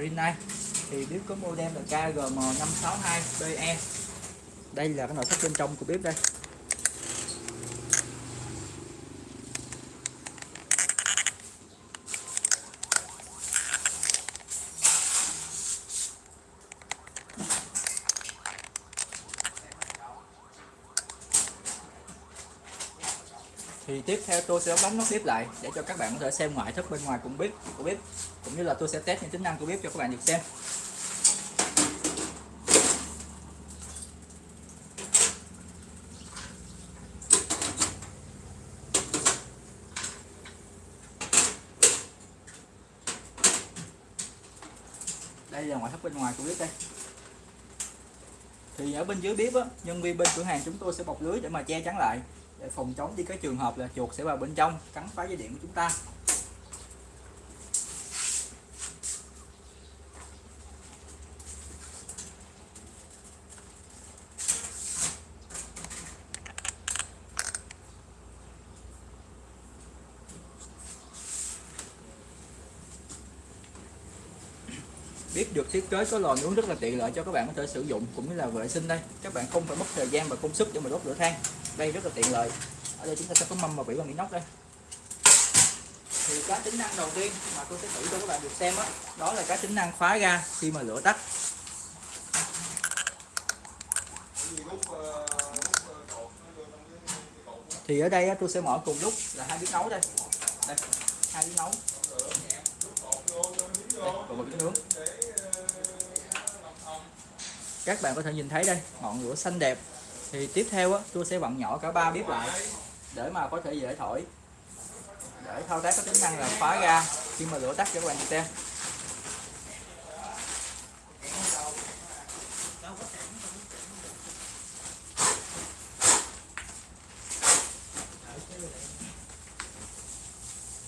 Rinnai thì bếp có model là KGM562BE đây là cái nội thất bên trong của bếp đây. Thì tiếp theo tôi sẽ đóng nút bếp lại để cho các bạn có thể xem ngoại thất bên ngoài cũng biết, của bếp cũng như là tôi sẽ test những tính năng của bếp cho các bạn được xem. Đây là ngoại thất bên ngoài của bếp đây. Thì ở bên dưới bếp á, nhân viên bên cửa hàng chúng tôi sẽ bọc lưới để mà che chắn lại để phòng chống đi cái trường hợp là chuột sẽ vào bên trong, cắn phá dây điện của chúng ta. Biết được thiết kế có lò nướng rất là tiện lợi cho các bạn có thể sử dụng, cũng như là vệ sinh đây. Các bạn không phải mất thời gian và công sức để mà đốt lửa than đây rất là tiện lợi. Ở đây chúng ta sẽ có mâm và vỉ bằng inox đây. Thì cái tính năng đầu tiên mà tôi sẽ thử cho các bạn được xem đó, đó là cái tính năng khóa ga khi mà lửa tắt. Thì ở đây tôi sẽ mở cùng lúc là hai bếp nấu đây. Đây hai bếp nấu. Đây, và một bếp nướng. Các bạn có thể nhìn thấy đây ngọn lửa xanh đẹp thì tiếp theo á, tôi sẽ vặn nhỏ cả ba bếp lại để mà có thể dễ thổi. Để thao tác có tính năng là khóa ra khi mà lửa tắt cho các bạn xem.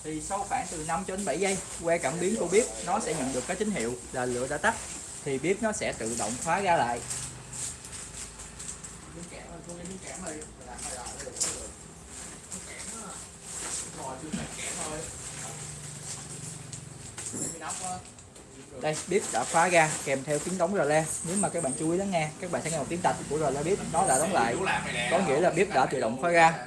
Thì sau khoảng từ 5 cho đến 7 giây que cảm biến của bếp nó sẽ nhận được cái tín hiệu là lửa đã tắt. Thì bếp nó sẽ tự động khóa ra lại đây bếp đã khóa ra, kèm theo tiếng đóng rờ le nếu mà các bạn chú ý lắng nghe, các bạn sẽ nghe một tiếng tạch của rờ le bếp nó đã đóng lại. Có nghĩa là bếp đã tự động khóa ra.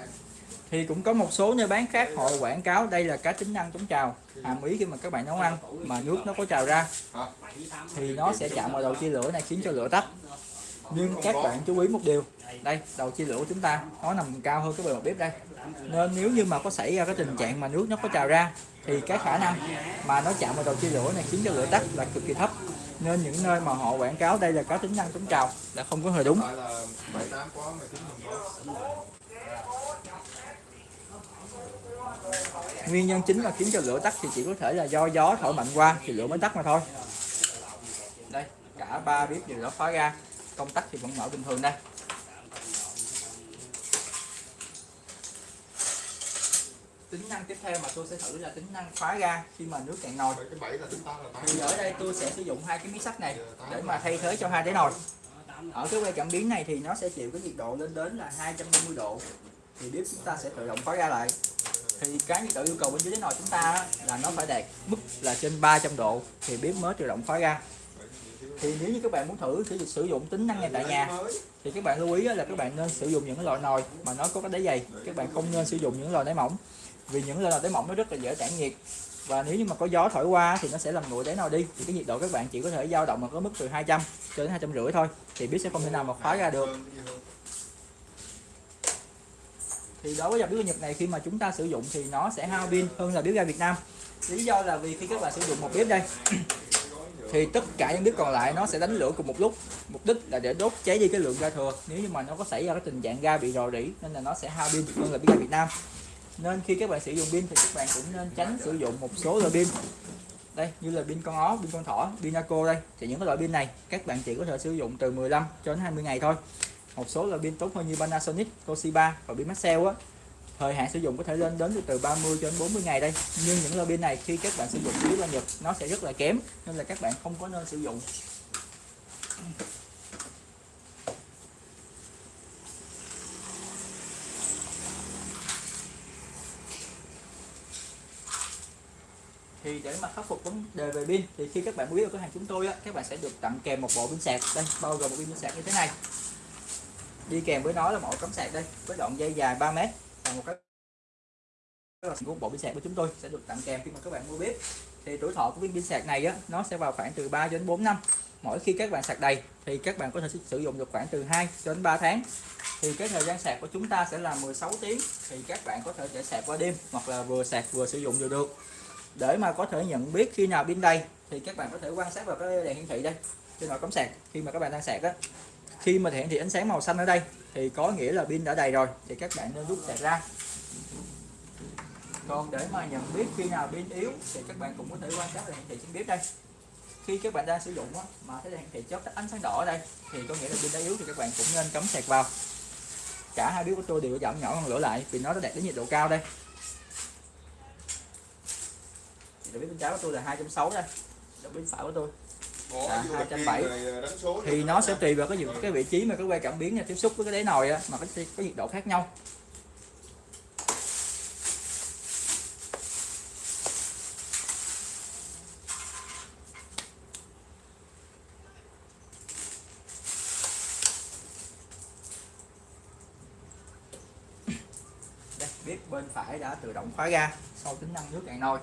Thì cũng có một số nơi bán khác họ quảng cáo đây là cá tính năng chống trào. Hàm ý khi mà các bạn nấu ăn mà nước nó có trào ra, thì nó sẽ chạm vào đầu chia lửa này, khiến cho lửa tắt nhưng các bạn chú ý một điều. Đây đầu chia lửa của chúng ta nó nằm cao hơn cái bề mặt bếp đây. Nên nếu như mà có xảy ra cái tình trạng mà nước nó có trào ra thì cái khả năng mà nó chạm vào đầu chia lửa này khiến cho lửa tắt là cực kỳ thấp. Nên những nơi mà họ quảng cáo đây là có tính năng chống trào là không có hề đúng. Nguyên nhân chính mà khiến cho lửa tắt thì chỉ có thể là do gió thổi mạnh qua thì lửa mới tắt mà thôi. Đây cả ba bếp đều đã khóa ra công tắc thì vẫn mở bình thường đây. Tính năng tiếp theo mà tôi sẽ thử là tính năng khóa ga khi mà nước cạn nồi. Thì ở đây tôi sẽ sử dụng hai cái miếng sắt này để mà thay thế cho hai đáy nồi. Ở cái que cảm biến này thì nó sẽ chịu cái nhiệt độ lên đến là 250 độ. Thì bếp chúng ta sẽ tự động khóa ga lại. Thì cái nhiệt độ yêu cầu bên dưới đáy nồi chúng ta là nó phải đạt mức là trên 300 độ. Thì bếp mới tự động khóa ga thì nếu như các bạn muốn thử sử, sử dụng tính năng này tại nhà thì các bạn lưu ý là các bạn nên sử dụng những cái loại nồi mà nó có cái đáy dày. Các bạn không nên sử dụng những loại đáy mỏng vì những loại đáy mỏng nó rất là dễ tản nhiệt. Và nếu như mà có gió thổi qua thì nó sẽ làm nguội đáy nồi đi. Thì cái nhiệt độ các bạn chỉ có thể dao động ở cái mức từ 200 cho đến hai trăm rưỡi thôi thì bếp sẽ không thể nào mà khóa ra được. Thì đối với dòng bếp Nhật này khi mà chúng ta sử dụng thì nó sẽ hao pin hơn là bếp ga Việt Nam. Lý do là vì khi các bạn sử dụng một bếp đây thì tất cả những đứa còn lại nó sẽ đánh lửa cùng một lúc. Mục đích là để đốt cháy đi cái lượng ga thừa. Nếu như mà nó có xảy ra cái tình trạng ga bị rò rỉ nên là nó sẽ hao pin hơn là pin ga Việt Nam. Nên khi các bạn sử dụng pin thì các bạn cũng nên tránh sử dụng một số loại pin. Đây như là pin con ó pin con thỏ pin naco đây. Thì những cái loại pin này các bạn chỉ có thể sử dụng từ 15 cho đến 20 ngày thôi. Một số loại pin tốt hơn như Panasonic, Toshiba và pin Maxell á thời hạn sử dụng có thể lên đến từ 30 cho đến 40 ngày đây. Nhưng những lô pin này khi các bạn sử dụng dưới là Nhật nó sẽ rất là kém nên là các bạn không có nên sử dụng. Thì để mà khắc phục vấn đề về pin thì khi các bạn mua ở cửa hàng chúng tôi á, các bạn sẽ được tặng kèm một bộ pin sạc. Đây bao gồm một pin sạc như thế này. Đi kèm với nó là một cắm sạc đây với đoạn dây dài 3 mét và một cái của bộ pin sạc của chúng tôi sẽ được tặng kèm khi mà các bạn mua bếp. Thì tuổi thọ của viên pin sạc này á, nó sẽ vào khoảng từ 3 đến 4 năm. Mỗi khi các bạn sạc đầy thì các bạn có thể sử dụng được khoảng từ 2 đến 3 tháng. Thì cái thời gian sạc của chúng ta sẽ là 16 tiếng, thì các bạn có thể để sạc qua đêm hoặc là vừa sạc vừa sử dụng đều được. Để mà có thể nhận biết khi nào pin đầy thì các bạn có thể quan sát vào cái đèn hiển thị đây, trên nội cắm sạc. Khi mà các bạn đang sạc á, khi mà hiển thị ánh sáng màu xanh ở đây thì có nghĩa là pin đã đầy rồi thì các bạn nên rút sạc ra. Còn để mà nhận biết khi nào pin yếu thì các bạn cũng có thể quan sát là hiển thị trên bếp đây. Khi các bạn đang sử dụng đó, mà thấy đèn hiển thị chớp ánh sáng đỏ ở đây thì có nghĩa là pin đã yếu thì các bạn cũng nên cắm sạc vào. Cả hai bếp của tôi đều giảm nhỏ hơn lửa lại vì nó đã đạt đến nhiệt độ cao đây. Thì bếp bên trái của tôi là 260 đây đầu bên phải của tôi là 270 thì nó sẽ tùy vào cái cái vị trí mà cái que cảm biến này tiếp xúc với cái đáy nồi á, mà có, có nhiệt độ khác nhau. Bếp bên phải đã tự động khóa ga sau tính năng nước cạn nồi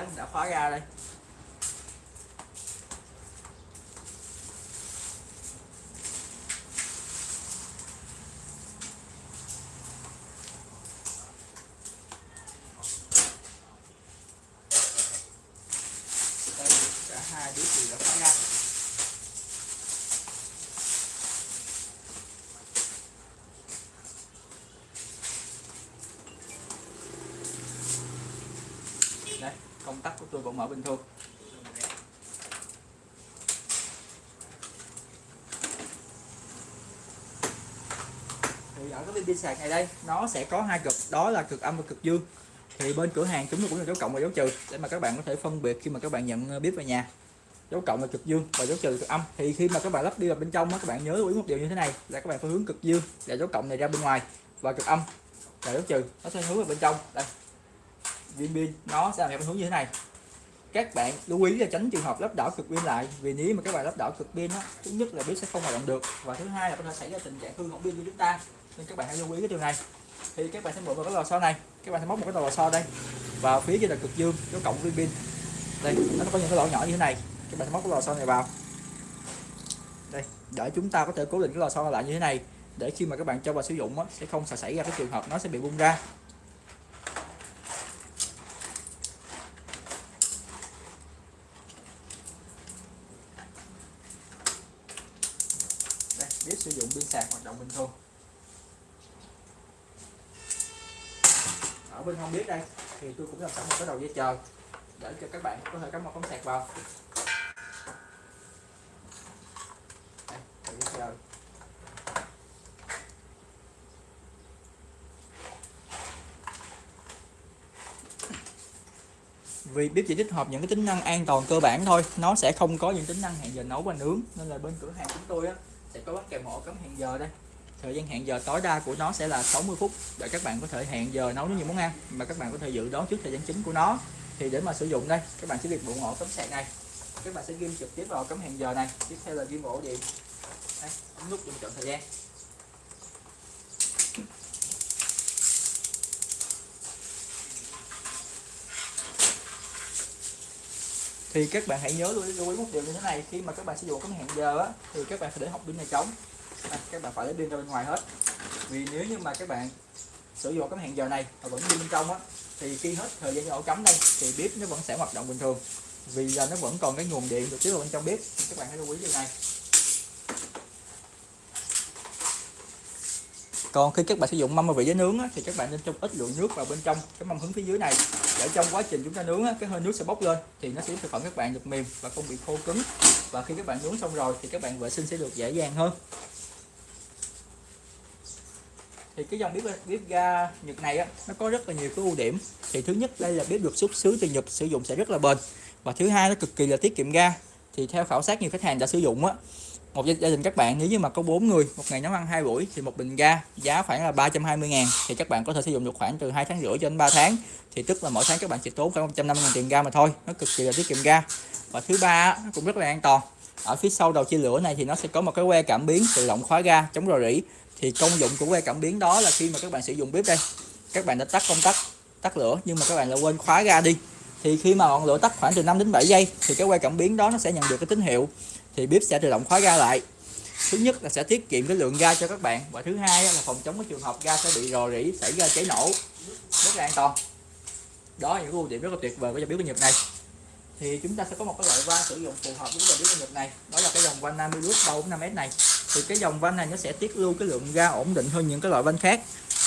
biết đã khóa ra đây. Hai đứa đều đã khóa ra. Đây công tắc của tôi vẫn mở bình thường. Thì ở cái viên pin sạc này đây, nó sẽ có hai cực, đó là cực âm và cực dương. Thì bên cửa hàng chúng tôi cũng là dấu cộng và dấu trừ, để mà các bạn có thể phân biệt khi mà các bạn nhận uh, bếp về nhà. Dấu cộng là cực dương và dấu trừ cực âm. Thì khi mà các bạn lắp đi vào bên trong á, các bạn nhớ lưu ý một điều như thế này, là các bạn phải hướng cực dương để dấu cộng này ra bên ngoài và cực âm là dấu trừ, nó sẽ hướng vào bên trong. Đây viên pin nó sẽ làm theo hướng như thế này. Các bạn lưu ý là tránh trường hợp lắp đảo cực pin lại vì nếu mà các bạn lắp đảo cực pin á thứ nhất là biết sẽ không hoạt động được và thứ hai là có thể xảy ra tình trạng hư hỏng pin của chúng ta. Nên các bạn hãy lưu ý cái điều này. Thì các bạn sẽ mượn vào cái lò xo này các bạn sẽ móc một cái lò xo đây vào phía trên là cực dương có cộng viên pin. Đây nó có những cái lỗ nhỏ như thế này các bạn sẽ móc cái lò xo này vào. Đây để chúng ta có thể cố định cái lò xo lại như thế này để khi mà các bạn cho vào sử dụng á, sẽ không xảy ra cái trường hợp nó sẽ bị bung ra đây biết sử dụng pin thường ở bên không biết đây thì tôi cũng làm sẵn một cái đầu dây chờ để cho các bạn có thể cắm một con sạc vào. Đây, đầu dây chờ vì bếp chỉ tích hợp những cái tính năng an toàn cơ bản thôi nó sẽ không có những tính năng hẹn giờ nấu và nướng nên là bên cửa hàng chúng tôi á, sẽ có bắt kèm hộ cắm hẹn giờ đây thời gian hẹn giờ tối đa của nó sẽ là 60 phút. Để các bạn có thể hẹn giờ nấu những món ăn mà các bạn có thể dự đoán trước thời gian chính của nó. Thì để mà sử dụng đây các bạn sẽ việc bộ ổ cắm sạc này. Các bạn sẽ ghim trực tiếp vào cắm hẹn giờ này. Tiếp theo là ghim ổ điện đây, nút dùng chọn thời gian. Thì các bạn hãy nhớ lưu ý, một điều như thế này. Khi mà các bạn sử dụng cắm hẹn giờ á, thì các bạn phải để học pin này trống à, các bạn phải lấy pin ra bên ngoài hết. Vì nếu như mà các bạn sử dụng cái hẹn giờ này mà vẫn pin bên trong á thì khi hết thời gian ổ cắm đây thì bếp nó vẫn sẽ hoạt động bình thường. Vì là nó vẫn còn cái nguồn điện được tiếp vào bên trong bếp. Các bạn hãy lưu ý điều này. Còn khi các bạn sử dụng mâm vị để nướng á, thì các bạn nên cho ít lượng nước vào bên trong cái mâm hứng phía dưới này. Để trong quá trình chúng ta nướng á, cái hơi nước sẽ bốc lên thì nó sẽ giúp thực phẩm các bạn được mềm và không bị khô cứng. Và khi các bạn nướng xong rồi thì các bạn vệ sinh sẽ được dễ dàng hơn thì cái dòng bếp bếp ga Nhật này á, nó có rất là nhiều cái ưu điểm. Thì thứ nhất, đây là bếp được xuất xứ từ Nhật, sử dụng sẽ rất là bền. Và thứ hai, nó cực kỳ là tiết kiệm ga. Thì theo khảo sát, nhiều khách hàng đã sử dụng á. Một gia đình các bạn, nếu như mà có 4 người, một ngày nấu ăn hai buổi, thì một bình ga giá khoảng là 320 ngàn. Thì các bạn có thể sử dụng được khoảng từ 2 tháng rưỡi cho đến 3 tháng. Thì tức là mỗi tháng các bạn chỉ tốn khoảng 150 ngàn tiền ga mà thôi. Nó cực kỳ là tiết kiệm ga. Và thứ ba nó cũng rất là an toàn. Ở phía sau đầu chia lửa này thì nó sẽ có một cái que cảm biến tự động khóa ga chống rò rỉ thì công dụng của que cảm biến đó là khi mà các bạn sử dụng bếp đây, các bạn đã tắt công tắc, tắt lửa, nhưng mà các bạn lại quên khóa ga đi. Thì khi mà ngọn lửa tắt khoảng từ 5 đến 7 giây, thì cái que cảm biến đó nó sẽ nhận được cái tín hiệu, thì bếp sẽ tự động khóa ga lại. Thứ nhất là sẽ tiết kiệm cái lượng ga cho các bạn, và thứ hai là phòng chống cái trường hợp ga sẽ bị rò rỉ, xảy ra cháy nổ. Rất là an toàn. Đó là những ưu điểm rất là tuyệt vời của dòng bếp của Nhật này. Thì chúng ta sẽ có một cái loại van sử dụng phù hợp với dòng bếp của Nhật này. Đó là cái dòng van Namilus 345S này thì cái dòng van này nó sẽ tiết lưu cái lượng ga ổn định hơn những cái loại van khác.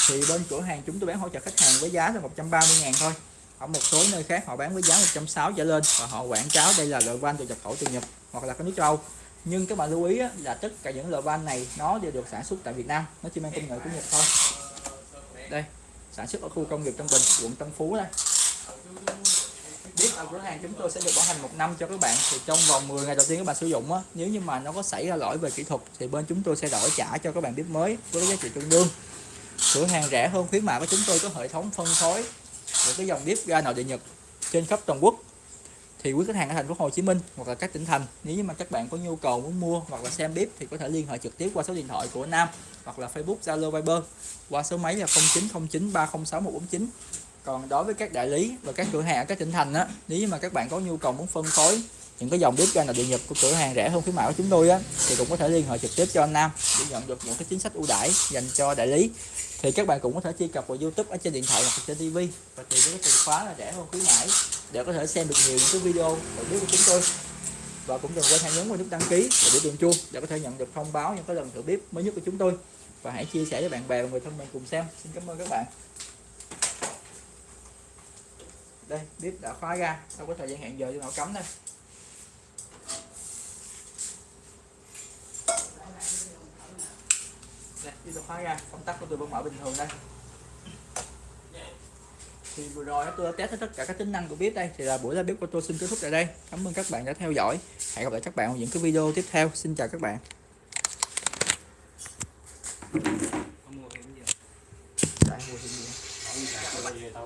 Thì bên cửa hàng chúng tôi bán hỗ trợ khách hàng với giá là 130 ngàn thôi. Ở một số nơi khác họ bán với giá 160 trở lên và họ quảng cáo đây là loại van từ nhập khẩu từ Nhật hoặc là các nước châu Âu. Nhưng các bạn lưu ý là tất cả những loại van này nó đều được sản xuất tại Việt Nam, nó chỉ mang công nghệ của Nhật thôi. Đây, sản xuất ở khu công nghiệp Tân Bình, quận Tân Phú đây biết ở cửa hàng chúng tôi sẽ được bảo hành một năm cho các bạn. Thì trong vòng 10 ngày đầu tiên các bạn sử dụng á, nếu như mà nó có xảy ra lỗi về kỹ thuật thì bên chúng tôi sẽ đổi trả cho các bạn bếp mới với giá trị tương đương. Cửa hàng rẻ hơn khuyến mại của chúng tôi có hệ thống phân phối, những cái dòng bếp ga nội địa Nhật trên khắp toàn quốc. Thì quý khách hàng ở thành phố Hồ Chí Minh hoặc là các tỉnh thành, nếu như mà các bạn có nhu cầu muốn mua hoặc là xem bếp thì có thể liên hệ trực tiếp qua số điện thoại của Nam hoặc là Facebook, Zalo, Viber qua số máy là 0909 306 149 còn đối với các đại lý và các cửa hàng ở các tỉnh thành á, nếu mà các bạn có nhu cầu muốn phân phối những cái dòng bếp ga nội địa nhập của cửa hàng rẻ hơn khuyến mãi của chúng tôi á, thì cũng có thể liên hệ trực tiếp cho anh Nam để nhận được những cái chính sách ưu đãi dành cho đại lý. Thì các bạn cũng có thể truy cập vào YouTube ở trên điện thoại hoặc trên TV và tìm cái từ khóa là rẻ hơn khuyến mãi để có thể xem được nhiều những cái video nội bếp của chúng tôi. Và cũng đừng quên hãy nhấn vào nút đăng ký và biểu tượng chuông để có thể nhận được thông báo những cái lần thử bếp mới nhất của chúng tôi. Và hãy chia sẻ với bạn bè và người thân mình cùng xem. Xin cảm ơn các bạn đây, bếp đã khóa ra. Đâu có thời gian hẹn giờ cho nó cấm đây đây bếp đã khóa ra. Công tắc của tôi vẫn mở bình thường đây. Thì vừa rồi tôi đã test hết tất cả các tính năng của bếp đây. Thì là buổi ra bếp của tôi xin kết thúc tại đây. Cảm ơn các bạn đã theo dõi. Hẹn gặp lại các bạn ở những cái video tiếp theo. Xin chào các bạn.